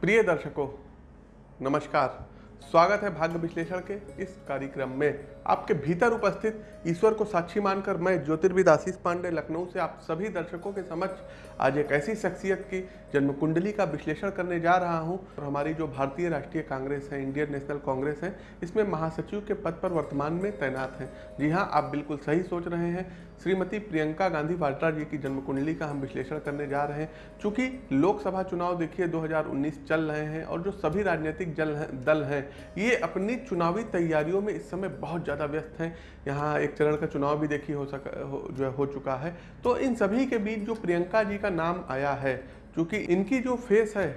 प्रिय दर्शकों, नमस्कार। स्वागत है भाग्य विश्लेषण के इस कार्यक्रम में। आपके भीतर उपस्थित ईश्वर को साक्षी मानकर मैं ज्योतिर्विद आशीष पांडे, लखनऊ से आप सभी दर्शकों के समक्ष आज एक ऐसी शख्सियत की जन्म कुंडली का विश्लेषण करने जा रहा हूँ। और हमारी जो भारतीय राष्ट्रीय कांग्रेस है, इंडियन नेशनल कांग्रेस है, इसमें महासचिव के पद पर वर्तमान में तैनात हैं। जी हाँ आप बिल्कुल सही सोच रहे हैं। श्रीमती प्रियंका गांधी वाड्रा जी की जन्म कुंडली का हम विश्लेषण करने जा रहे हैं। चूँकि लोकसभा चुनाव देखिए 2019 चल रहे हैं और जो सभी राजनीतिक जल दल हैं ये अपनी चुनावी तैयारियों में इस समय बहुत ज़्यादा व्यस्त हैं। यहाँ एक चरण का चुनाव भी देखिए हो सका हो, जो है हो चुका है। तो इन सभी के बीच जो प्रियंका जी का नाम आया है चूँकि इनकी जो फेस है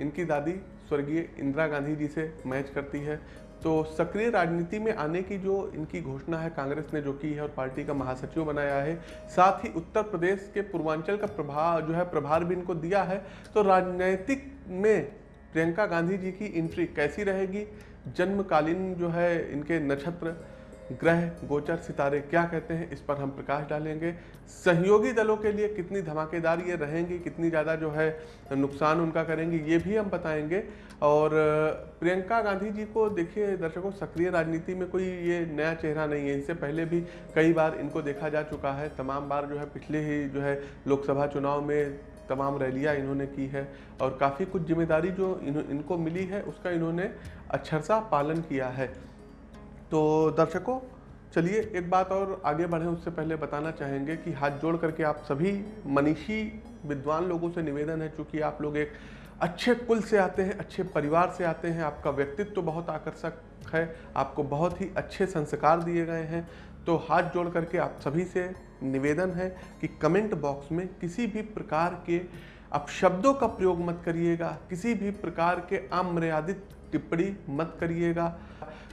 इनकी दादी स्वर्गीय इंदिरा गांधी जी से मैच करती है। तो सक्रिय राजनीति में आने की जो इनकी घोषणा है कांग्रेस ने जो की है और पार्टी का महासचिव बनाया है, साथ ही उत्तर प्रदेश के पूर्वांचल का प्रभाव जो है प्रभार भी इनको दिया है तो राजनीतिक में प्रियंका गांधी जी की एंट्री कैसी रहेगी? जन्मकालीन जो है इनके नक्षत्र ग्रह गोचर सितारे क्या कहते हैं इस पर हम प्रकाश डालेंगे। सहयोगी दलों के लिए कितनी धमाकेदार ये रहेंगी कितनी ज़्यादा जो है नुकसान उनका करेंगे ये भी हम बताएँगे। और प्रियंका गांधी जी को देखिए दर्शकों सक्रिय राजनीति में कोई ये नया चेहरा नहीं है। इससे पहले भी कई बार इनको देखा जा चुका है। तमाम बार जो है पिछले ही जो है लोकसभा चुनाव में तमाम रैलियाँ इन्होंने की है और काफ़ी कुछ ज़िम्मेदारी जो इन, इनको मिली है उसका इन्होंने अक्षरसा पालन किया है। तो दर्शकों, चलिए एक बात और आगे बढ़ें, उससे पहले बताना चाहेंगे कि हाथ जोड़ करके आप सभी मनीषी विद्वान लोगों से निवेदन है, चूँकि आप लोग एक अच्छे कुल से आते हैं, अच्छे परिवार से आते हैं, आपका व्यक्तित्व तो बहुत आकर्षक है, आपको बहुत ही अच्छे संस्कार दिए गए हैं तो हाथ जोड़ करके आप सभी से निवेदन है कि कमेंट बॉक्स में किसी भी प्रकार के आप शब्दों का प्रयोग मत करिएगा, किसी भी प्रकार के अमर्यादित टिप्पणी मत करिएगा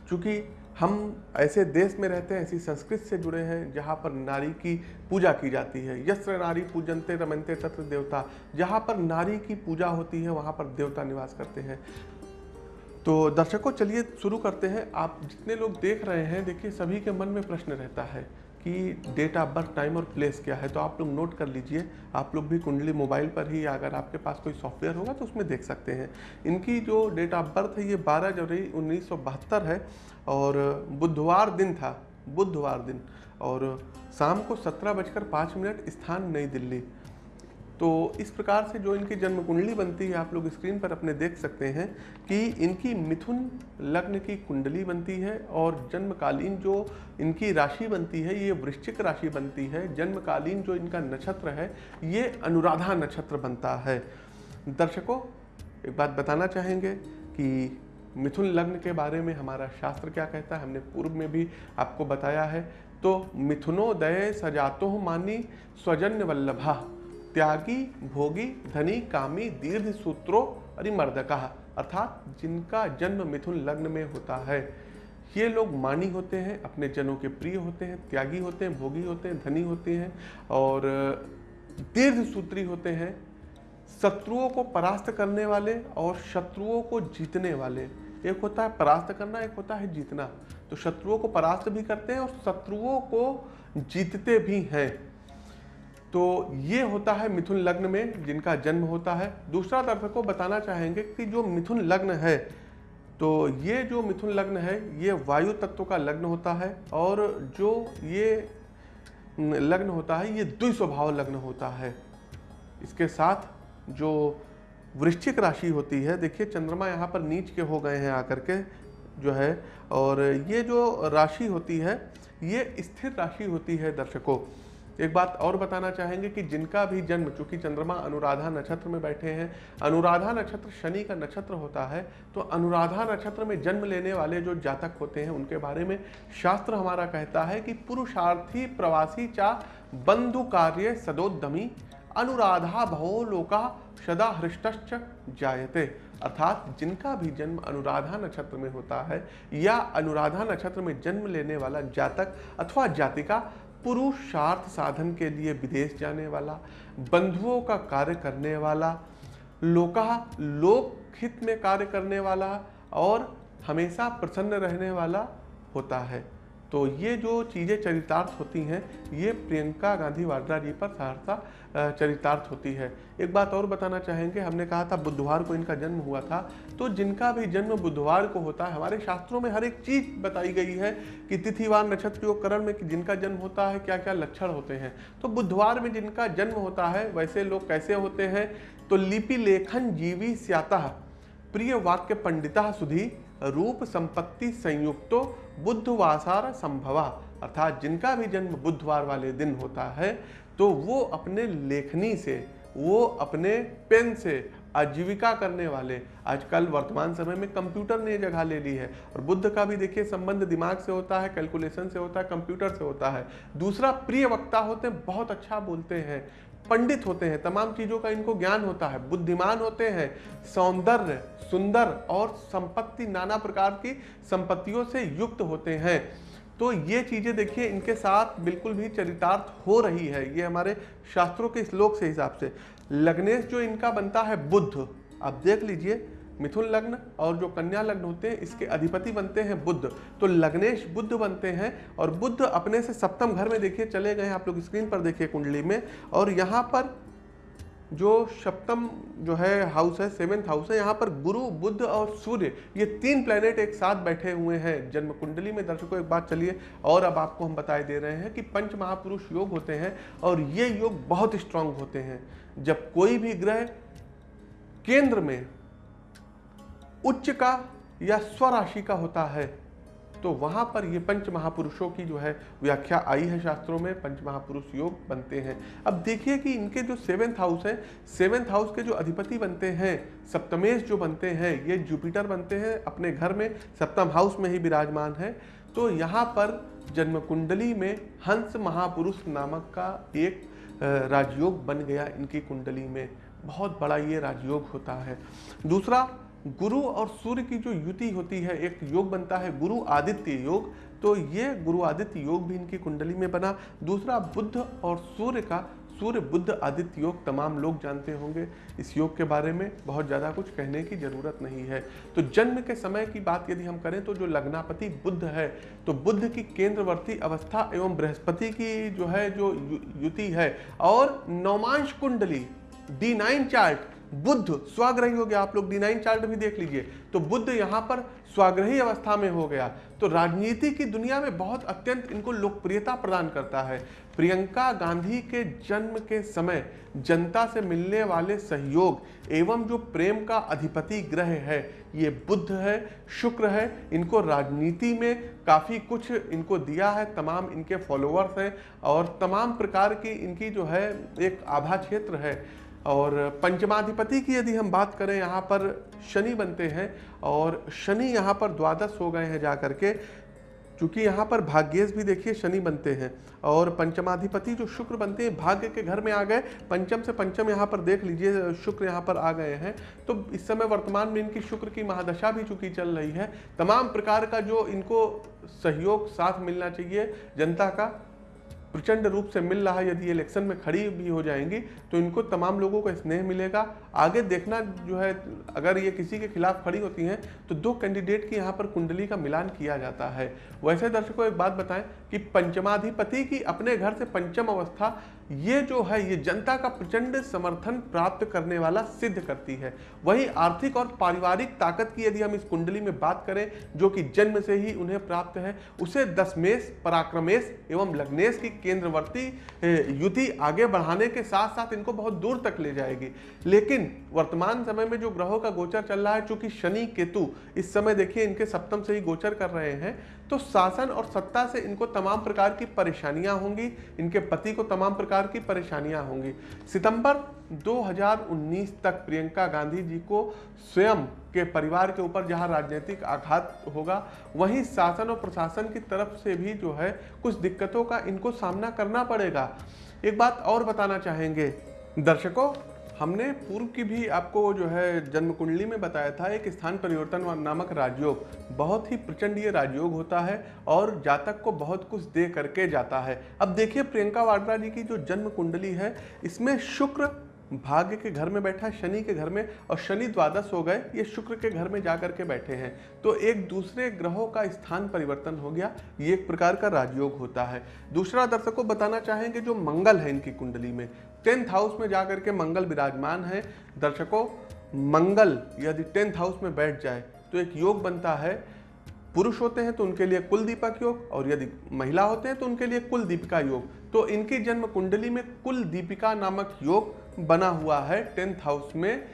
क्योंकि हम ऐसे देश में रहते हैं, ऐसी संस्कृति से जुड़े हैं, जहाँ पर नारी की पूजा की जाती है। यस्त्र नारी पूजनते रमनते तत्र देवता। जहाँ पर नारी की पूजा होती है, वहाँ पर देवता निवास करते हैं। तो दर्शकों, चलिए शुरू करते हैं। आप जितने लोग देख रहे हैं, देखिए सभी के मन में प्रश्न रहता है। कि डेट ऑफ़ बर्थ टाइम और प्लेस क्या है तो आप लोग नोट कर लीजिए। आप लोग भी कुंडली मोबाइल पर ही अगर आपके पास कोई सॉफ्टवेयर होगा तो उसमें देख सकते हैं। इनकी जो डेट ऑफ़ बर्थ है, ये 12 जनवरी उन्नीस सौ बहत्तर है और बुधवार दिन था, बुधवार दिन। और शाम को सत्रह बजकर पाँच मिनट स्थान नई दिल्ली। तो इस प्रकार से जो इनकी जन्म कुंडली बनती है, आप लोग स्क्रीन पर अपने देख सकते हैं कि इनकी मिथुन लग्न की कुंडली बनती है और जन्मकालीन जो इनकी राशि बनती है, ये वृश्चिक राशि बनती है। जन्मकालीन जो इनका नक्षत्र है, ये अनुराधा नक्षत्र बनता है। दर्शकों, एक बात बताना चाहेंगे कि मिथुन लग्न के बारे में हमारा शास्त्र क्या कहता है? हमने पूर्व में भी आपको बताया है। तो मिथुनोदय सजातो मानी स्वजन्य वल्लभा। त्यागी, भोगी, धनी, कामी, दीर्घ सूत्रो, अरिमर्दका, अर्थात जिनका जन्म मिथुन लग्न में होता है। ये लोग मानी होते हैं, अपने जनों के प्रिय होते हैं, त्यागी होते हैं, भोगी होते हैं, धनी होते हैं और दीर्घ सूत्री होते हैं। शत्रुओं को परास्त करने वाले और शत्रुओं को जीतने वाले। एक होता है परास्त करना, एक होता है जीतना। तो शत्रुओं को परास्त भी करते हैं और शत्रुओं को जीतते भी हैं। तो ये होता है मिथुन लग्न में जिनका जन्म होता है। दूसरा दर्शकों बताना चाहेंगे कि जो मिथुन लग्न है तो ये जो मिथुन लग्न है, ये वायु तत्व का लग्न होता है और जो ये लग्न होता है, ये द्विस्वभाव लग्न होता है। इसके साथ जो वृश्चिक राशि होती है, देखिए चंद्रमा यहाँ पर नीच के हो गए हैं आकर के जो है, और ये जो राशि होती है, ये स्थिर राशि होती है दर्शकों। एक बात और बताना चाहेंगे कि जिनका भी जन्म, चूँकि चंद्रमा अनुराधा नक्षत्र में बैठे हैं, अनुराधा नक्षत्र शनि का नक्षत्र होता है तो अनुराधा नक्षत्र में जन्म लेने वाले जो जातक होते हैं, उनके बारे में शास्त्र हमारा कहता है कि पुरुषार्थी प्रवासी चा बंधु कार्य सदोद्यमी अनुराधा भवो लोका सदा हृष्ट जायते। अर्थात जिनका भी जन्म अनुराधा नक्षत्र में होता है, या अनुराधा नक्षत्र में जन्म लेने वाला जातक अथवा जातिका पुरुषार्थ साधन के लिए विदेश जाने वाला, बंधुओं का कार्य करने वाला, लोका, लोक हित में कार्य करने वाला और हमेशा प्रसन्न रहने वाला होता है। तो ये जो चीज़ें चरितार्थ होती हैं, ये प्रियंका गांधी वाड्रा जी पर सहरसा चरितार्थ होती है। एक बात और बताना चाहेंगे, हमने कहा था बुधवार को इनका जन्म हुआ था। तो जिनका भी जन्म बुधवार को होता है, हमारे शास्त्रों में हर एक चीज़ बताई गई है कि तिथिवार नक्षत्र योग करण में जिनका जन्म होता है क्या क्या लक्षण होते हैं। तो बुधवार में जिनका जन्म होता है, वैसे लोग कैसे होते हैं? तो लिपि लेखन जीवी स्याता, प्रिय वाक्य पंडिता सुधी रूप संपत्ति संयुक्तो बुद्धवासार संभवा। अर्थात जिनका भी जन्म बुधवार वाले दिन होता है तो वो अपने लेखनी से, वो अपने पेन से आजीविका करने वाले। आजकल वर्तमान समय में कंप्यूटर ने जगह ले ली है। और बुद्ध का भी देखिए संबंध दिमाग से होता है, कैलकुलेशन से होता है, कंप्यूटर से होता है। दूसरा प्रिय वक्ता होते हैं, बहुत अच्छा बोलते हैं। पंडित होते हैं, तमाम चीज़ों का इनको ज्ञान होता है, बुद्धिमान होते हैं, सौंदर्य, सुंदर और संपत्ति, नाना प्रकार की संपत्तियों से युक्त होते हैं। तो ये चीज़ें देखिए, इनके साथ बिल्कुल भी चरितार्थ हो रही है, ये हमारे शास्त्रों के श्लोक से हिसाब से। लग्नेश जो इनका बनता है बुद्ध, आप देख लीजिए मिथुन लग्न और जो कन्या लग्न होते हैं, इसके अधिपति बनते हैं बुद्ध। तो लग्नेश बुद्ध बनते हैं और बुद्ध अपने से सप्तम घर में देखिए, चले गए आप लोग स्क्रीन पर देखिए कुंडली में। और यहाँ पर जो सप्तम जो है हाउस है सेवेंथ हाउस है, यहाँ पर गुरु, बुद्ध और सूर्य, ये तीन प्लेनेट एक साथ बैठे हुए हैं। जन्म कुंडली में दर्शकों, एक बात चलिए, और अब आपको हम बताए दे रहे हैं कि पंच महापुरुष योग होते हैं और ये योग बहुत स्ट्रांग होते हैं। जब कोई भी ग्रह केंद्र में उच्च का या स्वराशि का होता है। तो वहाँ पर ये पंच महापुरुषों की जो है व्याख्या आई है शास्त्रों में पंच महापुरुष योग बनते हैं। अब देखिए कि इनके जो सेवेंथ हाउस है, सेवेंथ हाउस के जो अधिपति बनते हैं, सप्तमेश जो बनते हैं, ये जुपिटर बनते हैं अपने घर में, सप्तम हाउस में ही विराजमान है। तो यहाँ पर जन्म कुंडली में हंस महापुरुष नामक का एक राजयोग बन गया इनकी कुंडली में। बहुत बड़ा ये राजयोग होता है। दूसरा गुरु और सूर्य की जो युति होती है, एक योग बनता है, गुरु आदित्य योग। तो ये गुरु आदित्य योग भी इनकी कुंडली में बना। दूसरा, बुद्ध और सूर्य का, सूर्य, बुद्ध, आदित्य योग तमाम लोग जानते होंगे। इस योग के बारे में बहुत ज़्यादा कुछ कहने की ज़रूरत नहीं है। तो जन्म के समय की बात यदि हम करें तो जो लग्नापति बुद्ध है तो बुद्ध की केंद्रवर्ती अवस्था एवं बृहस्पति की जो है, जो युति है। और नौमांश कुंडली डी नाइन चार्ट बुद्ध स्वाग्रही हो गया। आप लोग डी नाइन चार्ट भी देख लीजिए। तो बुद्ध यहाँ पर स्वाग्रही अवस्था में हो गया। तो राजनीति की दुनिया में बहुत अत्यंत इनको लोकप्रियता प्रदान करता है। प्रियंका गांधी के जन्म के समय जनता से मिलने वाले सहयोग एवं जो प्रेम का अधिपति ग्रह है, ये बुद्ध है, शुक्र है, इनको राजनीति में काफ़ी कुछ इनको दिया है। तमाम इनके फॉलोअर्स हैं और तमाम प्रकार की इनकी जो है एक आभा क्षेत्र है। और पंचमाधिपति की यदि हम बात करें, यहाँ पर शनि बनते हैं और शनि यहाँ पर द्वादश हो गए हैं जा करके चूँकि यहाँ पर भाग्येश भी देखिए शनि बनते हैं और पंचमाधिपति जो शुक्र बनते हैं, भाग्य के घर में आ गए, पंचम से पंचम यहाँ पर देख लीजिए, शुक्र यहाँ पर आ गए हैं। तो इस समय वर्तमान में इनकी शुक्र की महादशा भी चूँकि चल रही है। तमाम प्रकार का जो इनको सहयोग, साथ मिलना चाहिए जनता का। प्रचंड रूप से मिल रहा है, यदि इलेक्शन में खड़ी भी हो जाएँगी तो इनको तमाम लोगों को स्नेह मिलेगा। आगे देखना जो है, अगर ये किसी के खिलाफ खड़ी होती हैं तो दो कैंडिडेट की यहाँ पर कुंडली का मिलान किया जाता है। वैसे दर्शकों, एक बात बताएँ कि पंचमाधिपति की अपने घर से पंचम अवस्था ये जो है, ये जनता का प्रचंड समर्थन प्राप्त करने वाला सिद्ध करती है। वही आर्थिक और पारिवारिक ताकत की यदि हम इस कुंडली में बात करें, जो कि जन्म से ही उन्हें प्राप्त है, उसे दसमेश पराक्रमेश एवं लग्नेश की केंद्रवर्ती युति आगे बढ़ाने के साथ साथ इनको बहुत दूर तक ले जाएगी। लेकिन वर्तमान समय में जो ग्रहों का गोचर चल रहा है, चूँकि शनि, केतु इस समय देखिए, इनके सप्तम से ही गोचर कर रहे हैं तो शासन और सत्ता से इनको तमाम प्रकार की परेशानियाँ होंगी, इनके पति को तमाम प्रकार की परेशानियाँ होंगी। सितंबर 2019 तक प्रियंका गांधी जी को स्वयं के परिवार के ऊपर जहाँ राजनीतिक आघात होगा, वहीं शासन और प्रशासन की तरफ़ से भी जो है कुछ दिक्कतों का इनको सामना करना पड़ेगा। एक बात और बताना चाहेंगे। दर्शकों हमने पूर्व की भी आपको जो है जन्म कुंडली में बताया था, एक स्थान परिवर्तन नामक राजयोग। बहुत ही प्रचंड ये राजयोग होता है और जातक को बहुत कुछ दे करके जाता है। अब देखिए प्रियंका वाड्रा जी की जो जन्म कुंडली है, इसमें शुक्र भाग्य के घर में बैठा, शनि के घर में और शनि द्वादश हो गए, ये शुक्र के घर में जाकर के बैठे हैं। तो एक दूसरे ग्रहों का स्थान परिवर्तन हो गया, ये एक प्रकार का राजयोग होता है। दूसरा दर्शकों बताना चाहेंगे जो मंगल है इनकी कुंडली में टेंथ हाउस में जाकर के मंगल विराजमान है। दर्शकों, मंगल यदि टेंथ हाउस में बैठ जाए तो एक योग बनता है। पुरुष होते हैं तो उनके लिए कुल दीपक योग, और यदि महिला होते हैं तो उनके लिए कुल दीपिका योग। तो इनकी जन्म कुंडली में कुल दीपिका नामक योग बना हुआ है। टेंथ हाउस में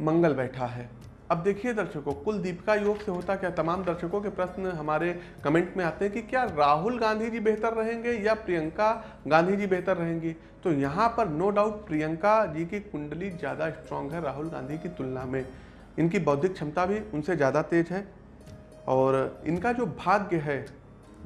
मंगल बैठा है। अब देखिए दर्शकों कुल दीपिका योग से होता क्या? तमाम दर्शकों के प्रश्न हमारे कमेंट में आते हैं कि क्या राहुल गांधी जी बेहतर रहेंगे या प्रियंका गांधी जी बेहतर रहेंगी? तो यहाँ पर नो डाउट प्रियंका जी की कुंडली ज़्यादा स्ट्रांग है राहुल गांधी की तुलना में। इनकी बौद्धिक क्षमता भी उनसे ज़्यादा तेज है और इनका जो भाग्य है,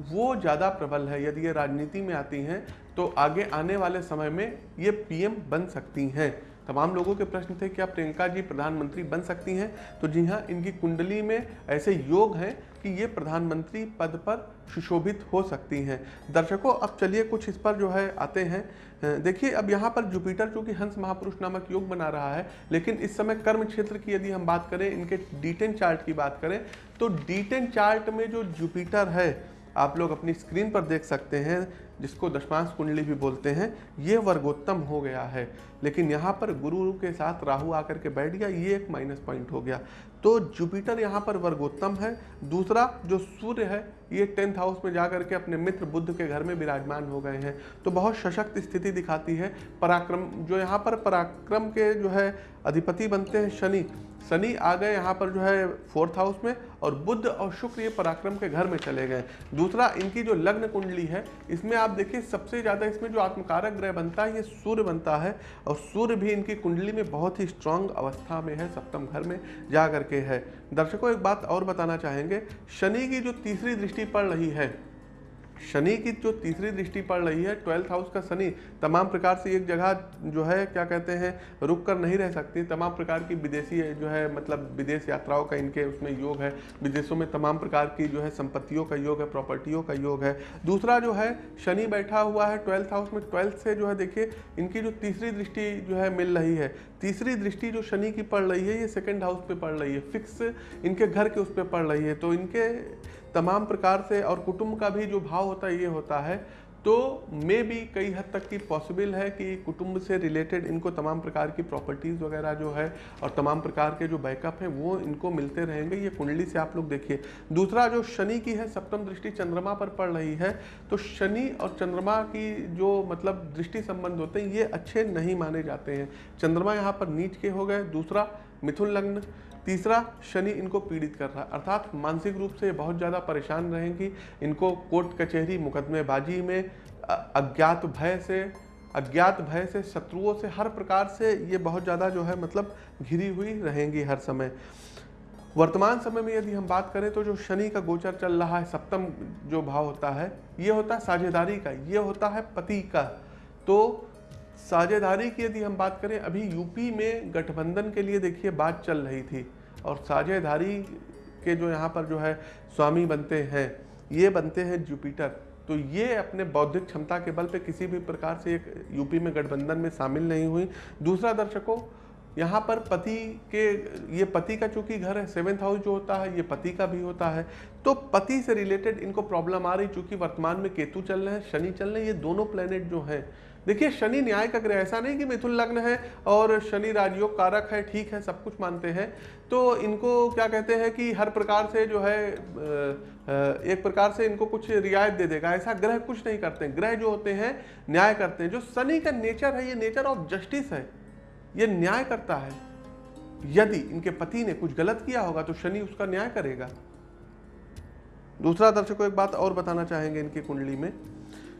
वो ज़्यादा प्रबल है। यदि ये राजनीति में आती हैं तो आगे आने वाले समय में ये पीएम बन सकती हैं। तमाम लोगों के प्रश्न थे, क्या प्रियंका जी प्रधानमंत्री बन सकती हैं? तो जी हाँ इनकी कुंडली में ऐसे योग हैं कि ये प्रधानमंत्री पद पर सुशोभित हो सकती हैं। दर्शकों, अब चलिए कुछ इस पर जो है आते हैं। देखिए, अब यहाँ पर जुपिटर, चूँकि हंस महापुरुष नामक योग बना रहा है, लेकिन इस समय कर्म क्षेत्र की यदि हम बात करें, इनके डीटेन चार्ट की बात करें तो डीटेन चार्ट में जो जुपिटर है, आप लोग अपनी स्क्रीन पर देख सकते हैं। जिसको दशमांश कुंडली भी बोलते हैं, ये वर्गोत्तम हो गया है। लेकिन यहाँ पर गुरु के साथ राहु आकर के बैठ गया, ये एक माइनस पॉइंट हो गया। तो जुपिटर यहाँ पर वर्गोत्तम है। दूसरा, जो सूर्य है, ये टेंथ हाउस में जाकर के अपने मित्र बुद्ध के घर में विराजमान हो गए हैं। तो बहुत सशक्त स्थिति दिखाती है। पराक्रम, जो यहाँ पर पराक्रम के जो है अधिपति बनते हैं, शनि। शनि आ गए यहाँ पर जो है फोर्थ हाउस में और बुद्ध और शुक्र ये पराक्रम के घर में चले गए। दूसरा, इनकी जो लग्न कुंडली है, इसमें आप देखिए, सबसे ज़्यादा इसमें जो आत्मकारक ग्रह बनता है, ये सूर्य बनता है और सूर्य भी इनकी कुंडली में बहुत ही स्ट्रांग अवस्था में है, सप्तम घर में जा करके है। दर्शकों, एक बात और बताना चाहेंगे, शनि की जो तीसरी दृष्टि पड़ रही है शनि की जो तीसरी दृष्टि पड़ रही है ट्वेल्थ हाउस का शनि, तमाम प्रकार से एक जगह जो है, क्या कहते हैं, रुक कर नहीं रह सकती। तमाम प्रकार की विदेशी जो है मतलब विदेश यात्राओं का इनके उसमें योग है। विदेशों में तमाम प्रकार की जो है, संपत्तियों का योग है प्रॉपर्टियों का योग है। दूसरा जो है, शनि बैठा हुआ है ट्वेल्थ हाउस में ट्वेल्थ से जो है, देखिए, इनकी जो तीसरी दृष्टि जो है, मिल रही है। तीसरी दृष्टि जो शनि की पड़ रही है, ये सेकेंड हाउस पे पड़ रही है। फिक्स इनके घर के उस पर पड़ रही है। तो इनके तमाम प्रकार से और कुटुंब का भी जो भाव होता है, ये होता है। तो मे भी कई हद तक की पॉसिबल है कि कुटुंब से रिलेटेड इनको तमाम प्रकार की प्रॉपर्टीज़ वगैरह जो है और तमाम प्रकार के जो बैकअप हैं, वो इनको मिलते रहेंगे। ये कुंडली से आप लोग देखिए। दूसरा जो शनि की है, सप्तम दृष्टि चंद्रमा पर पड़ रही है तो शनि और चंद्रमा की जो मतलब दृष्टि संबंध होते हैं, ये अच्छे नहीं माने जाते हैं। चंद्रमा यहाँ पर नीच के हो गए। दूसरा मिथुन लग्न तीसरा, शनि इनको पीड़ित कर रहा है। अर्थात मानसिक रूप से बहुत ज़्यादा परेशान रहेंगी। इनको कोर्ट कचहरी, मुकदमेबाजी में अज्ञात भय से, अज्ञात भय से, शत्रुओं से, हर प्रकार से ये बहुत ज़्यादा जो है मतलब घिरी हुई रहेंगी हर समय। वर्तमान समय में यदि हम बात करें तो जो शनि का गोचर चल रहा है, सप्तम जो भाव होता है, ये होता है साझेदारी का, ये होता है पति का। तो साझेदारी की यदि हम बात करें, अभी यूपी में गठबंधन के लिए देखिए बात चल रही थी। और साझेदारी के जो यहाँ पर जो है स्वामी बनते हैं, ये बनते हैं जुपिटर तो ये अपने बौद्धिक क्षमता के बल पे किसी भी प्रकार से एक यूपी में गठबंधन में शामिल नहीं हुई। दूसरा दर्शकों, यहाँ पर पति के, ये पति का चूँकि घर है सेवेंथ हाउस जो होता है, ये पति का भी होता है। तो पति से रिलेटेड इनको प्रॉब्लम आ रही, चूँकि वर्तमान में केतु चल रहे हैं, शनि चल रहे हैं, ये दोनों प्लेनेट जो हैं देखिए, शनि न्याय का ग्रह, ऐसा नहीं कि मिथुन लग्न है और शनि राजयोग कारक है, ठीक है, सब कुछ मानते हैं। तो इनको क्या कहते हैं कि हर प्रकार से जो है एक प्रकार से इनको कुछ रियायत दे देगा। ऐसा ग्रह कुछ नहीं करते ग्रह जो होते हैं, न्याय करते हैं। जो शनि का नेचर है, ये नेचर ऑफ़ जस्टिस है। ये न्याय करता है। यदि इनके पति ने कुछ गलत किया होगा तो शनि उसका न्याय करेगा। दूसरा दर्शकों, एक बात और बताना चाहेंगे इनकी कुंडली में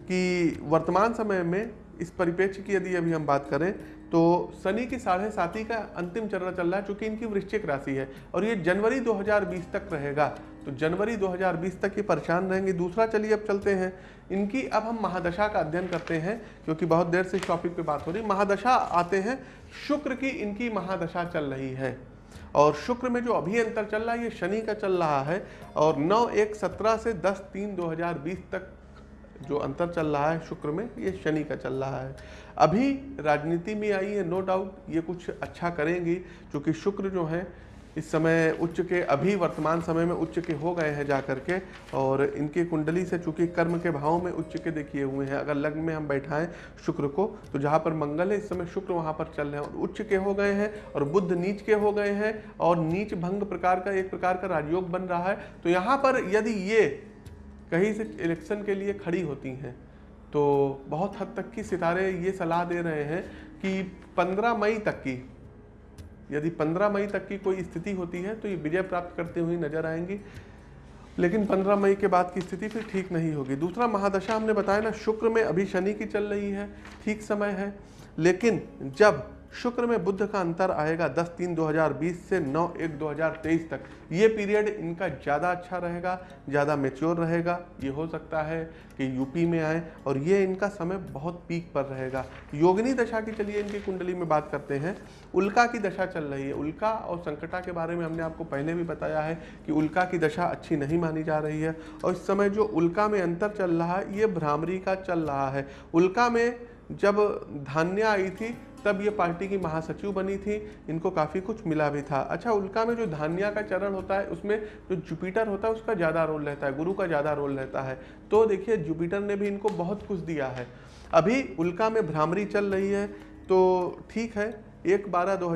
कि वर्तमान समय में इस परिप्रेक्ष्य की यदि अभी हम बात करें तो शनि की साढ़े साथी का अंतिम चरण चल रहा है, चूँकि इनकी वृश्चिक राशि है, और ये जनवरी 2020 तक रहेगा। तो जनवरी 2020 तक ये परेशान रहेंगे। दूसरा चलिए अब चलते हैं। इनकी अब हम महादशा का अध्ययन करते हैं, क्योंकि बहुत देर से इस टॉपिक पे बात हो रही महादशा आते हैं, शुक्र की इनकी महादशा चल रही है। और शुक्र में जो अभी अंतर चल रहा है, ये शनि का चल रहा है, और नौ एक सत्रह से दस तीन दो तक जो अंतर चल रहा है शुक्र में, ये शनि का चल रहा है। अभी राजनीति में आई है नो डाउट ये कुछ अच्छा करेंगी, क्योंकि शुक्र जो है, इस समय उच्च के, अभी वर्तमान समय में उच्च के हो गए हैं जा करके और इनकी कुंडली से चूँकि कर्म के भाव में उच्च के देखिए हुए हैं। अगर लग्न में हम बैठाएँ शुक्र को तो जहाँ पर मंगल है, इस समय शुक्र वहाँ पर चल रहे हैं, और उच्च के हो गए हैं, और बुद्ध नीच के हो गए हैं, और नीच भंग प्रकार का, एक प्रकार का राजयोग बन रहा है। तो यहाँ पर यदि ये कहीं से इलेक्शन के लिए खड़ी होती हैं। तो बहुत हद तक की सितारे ये सलाह दे रहे हैं कि 15 मई तक की, यदि 15 मई तक की कोई स्थिति होती है तो ये विजय प्राप्त करते हुए नज़र आएँगी। लेकिन 15 मई के बाद की स्थिति फिर ठीक नहीं होगी। दूसरा महादशा हमने बताया ना, शुक्र में अभी शनि की चल रही है, ठीक समय है। लेकिन जब शुक्र में बुद्ध का अंतर आएगा 10 तीन 2020 से 9 एक 2023 तक। ये पीरियड इनका ज़्यादा अच्छा रहेगा, ज़्यादा मेच्योर रहेगा। ये हो सकता है कि यूपी में आए और ये इनका समय बहुत पीक पर रहेगा। योगिनी दशा की चलिए इनकी कुंडली में बात करते हैं। उल्का की दशा चल रही है। उल्का और संकटा के बारे में हमने आपको पहले भी बताया है कि उल्का की दशा अच्छी नहीं मानी जा रही है और इस समय जो उल्का में अंतर चल रहा है, ये भ्रामरी का चल रहा है। उल्का में जब धान्या आई थी, तब ये पार्टी की महासचिव बनी थी। इनको काफ़ी कुछ मिला भी था। अच्छा उल्का में जो धान्या का चरण होता है, उसमें जो जुपिटर होता है, उसका ज़्यादा रोल रहता है, गुरु का ज़्यादा रोल रहता है। तो देखिए, जुपिटर ने भी इनको बहुत कुछ दिया है। अभी उल्का में भ्रामरी चल रही है तो ठीक है। एक बारह दो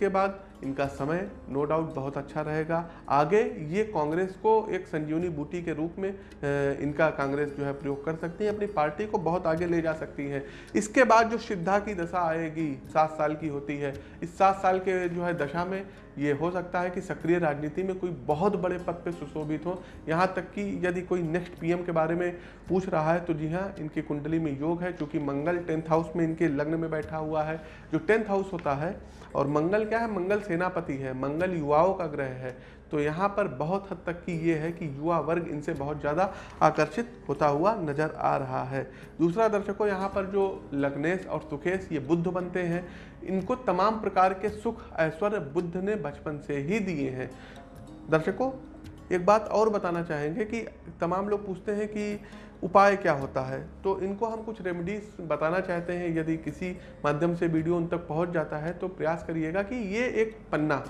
के बाद इनका समय नो डाउट बहुत अच्छा रहेगा। आगे ये कांग्रेस को एक संजीवनी बूटी के रूप में इनका कांग्रेस जो है प्रयोग कर सकती है, अपनी पार्टी को बहुत आगे ले जा सकती है। इसके बाद जो सिद्धा की दशा आएगी, सात साल की होती है। इस सात साल के जो है दशा में ये हो सकता है कि सक्रिय राजनीति में कोई बहुत बड़े पद पे सुशोभित हो। यहाँ तक कि यदि कोई नेक्स्ट पीएम के बारे में पूछ रहा है तो जी हाँ इनकी कुंडली में योग है, क्योंकि मंगल टेंथ हाउस में इनके लग्न में बैठा हुआ है। जो टेंथ हाउस होता है और मंगल क्या है? मंगल सेनापति है, मंगल युवाओं का ग्रह है। तो यहाँ पर बहुत हद तक की ये है कि युवा वर्ग इनसे बहुत ज़्यादा आकर्षित होता हुआ नज़र आ रहा है। दूसरा दर्शकों, यहाँ पर जो लग्नेश और सुखेश, ये बुद्ध बनते हैं। इनको तमाम प्रकार के सुख, ऐश्वर्य बुद्ध ने बचपन से ही दिए हैं। दर्शकों, एक बात और बताना चाहेंगे कि तमाम लोग पूछते हैं कि उपाय क्या होता है? तो इनको हम कुछ रेमेडीज बताना चाहते हैं। यदि किसी माध्यम से वीडियो उन तक पहुँच जाता है तो प्रयास करिएगा कि ये एक पन्ना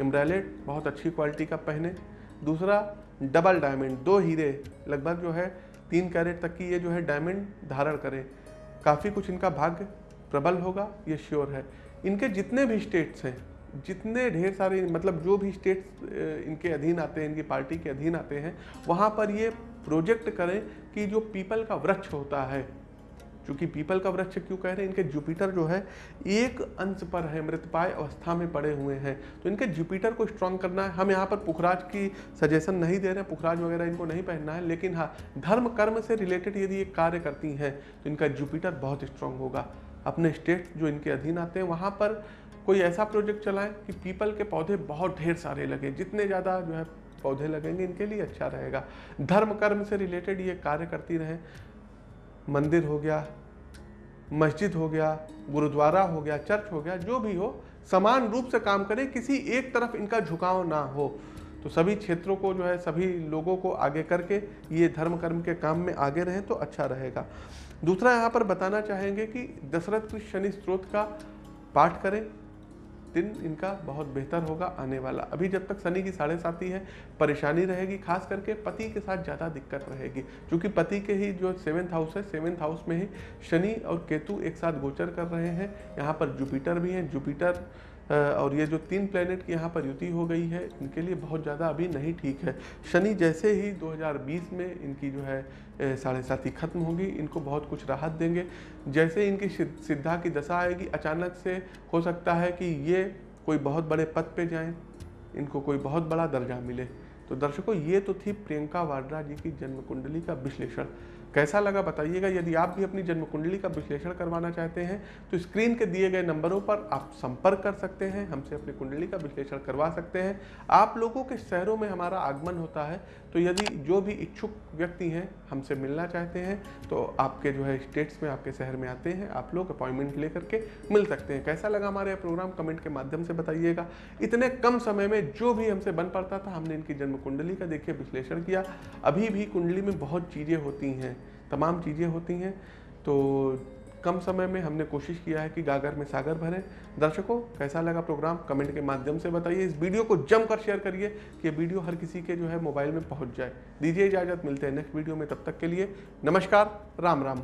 एम्ब्रेलेट बहुत अच्छी क्वालिटी का पहने दूसरा डबल डायमंड दो हीरे, लगभग जो है तीन कैरेट तक की ये जो है डायमंड धारण करें। काफ़ी कुछ इनका भाग्य प्रबल होगा, ये श्योर है। इनके जितने भी स्टेट्स हैं, जितने ढेर सारे मतलब जो भी स्टेट्स इनके अधीन आते हैं, इनकी पार्टी के अधीन आते हैं, वहाँ पर ये प्रोजेक्ट करें कि जो पीपल का वृक्ष होता है क्योंकि पीपल का वृक्ष क्यों कह रहे हैं? इनके जुपिटर जो है, एक अंश पर है मृतपाय अवस्था में पड़े हुए हैं। तो इनके जुपिटर को स्ट्रांग करना है। हम यहाँ पर पुखराज की सजेशन नहीं दे रहे हैं, पुखराज वगैरह इनको नहीं पहनना है, लेकिन हाँ धर्म कर्म से रिलेटेड यदि ये कार्य करती हैं तो इनका जुपिटर बहुत स्ट्रांग होगा। अपने स्टेट जो इनके अधीन आते हैं, वहाँ पर कोई ऐसा प्रोजेक्ट चलाएँ कि पीपल के पौधे बहुत ढेर सारे लगे, जितने ज़्यादा जो है पौधे लगेंगे, इनके लिए अच्छा रहेगा। धर्म कर्म से रिलेटेड ये कार्य करती रहें। मंदिर हो गया, मस्जिद हो गया, गुरुद्वारा हो गया, चर्च हो गया, जो भी हो, समान रूप से काम करें, किसी एक तरफ़ इनका झुकाव ना हो। तो सभी क्षेत्रों को जो है, सभी लोगों को आगे करके ये धर्म कर्म के काम में आगे रहें तो अच्छा रहेगा। दूसरा यहाँ पर बताना चाहेंगे कि दशरथ कृष्ण शनि स्त्रोत का पाठ करें। दिन इनका बहुत बेहतर होगा, आने वाला। अभी जब तक शनि की साढ़े साथी है, परेशानी रहेगी, खास करके पति के साथ ज़्यादा दिक्कत रहेगी। क्योंकि पति के ही जो सेवेंथ हाउस है, सेवेंथ हाउस में ही शनि और केतु एक साथ गोचर कर रहे हैं। यहाँ पर जुपिटर भी हैं। जुपिटर और ये जो तीन प्लेनेट की यहाँ पर युति हो गई है, इनके लिए बहुत ज़्यादा अभी नहीं ठीक है। शनि जैसे ही 2020 में इनकी जो है साढ़े साथी खत्म होगी, इनको बहुत कुछ राहत देंगे। जैसे इनकी सिद्धा की दशा आएगी, अचानक से हो सकता है कि ये कोई बहुत बड़े पद पे जाएँ, इनको कोई बहुत बड़ा दर्जा मिले। तो दर्शकों, ये तो थी प्रियंका वाड्रा जी की जन्म कुंडली का विश्लेषण। कैसा लगा बताइएगा। यदि आप भी अपनी जन्म कुंडली का विश्लेषण करवाना चाहते हैं तो स्क्रीन के दिए गए नंबरों पर आप संपर्क कर सकते हैं, हमसे अपनी कुंडली का विश्लेषण करवा सकते हैं। आप लोगों के शहरों में हमारा आगमन होता है तो यदि जो भी इच्छुक व्यक्ति हैं, हमसे मिलना चाहते हैं तो आपके जो है स्टेट्स में, आपके शहर में आते हैं, आप लोग अपॉइंटमेंट ले करके मिल सकते हैं। कैसा लगा हमारे प्रोग्राम? कमेंट के माध्यम से बताइएगा। इतने कम समय में जो भी हमसे बन पड़ता था, हमने इनकी जन्म कुंडली का देखिए, विश्लेषण किया। अभी भी कुंडली में बहुत चीज़ें होती हैं, तमाम चीज़ें होती हैं। तो कम समय में हमने कोशिश किया है कि गागर में सागर भरें। दर्शकों, कैसा लगा प्रोग्राम? कमेंट के माध्यम से बताइए। इस वीडियो को जमकर शेयर करिए कि वीडियो हर किसी के जो है मोबाइल में पहुँच जाए। दीजिए इजाज़त, मिलते हैं नेक्स्ट वीडियो में। तब तक के लिए नमस्कार, राम राम।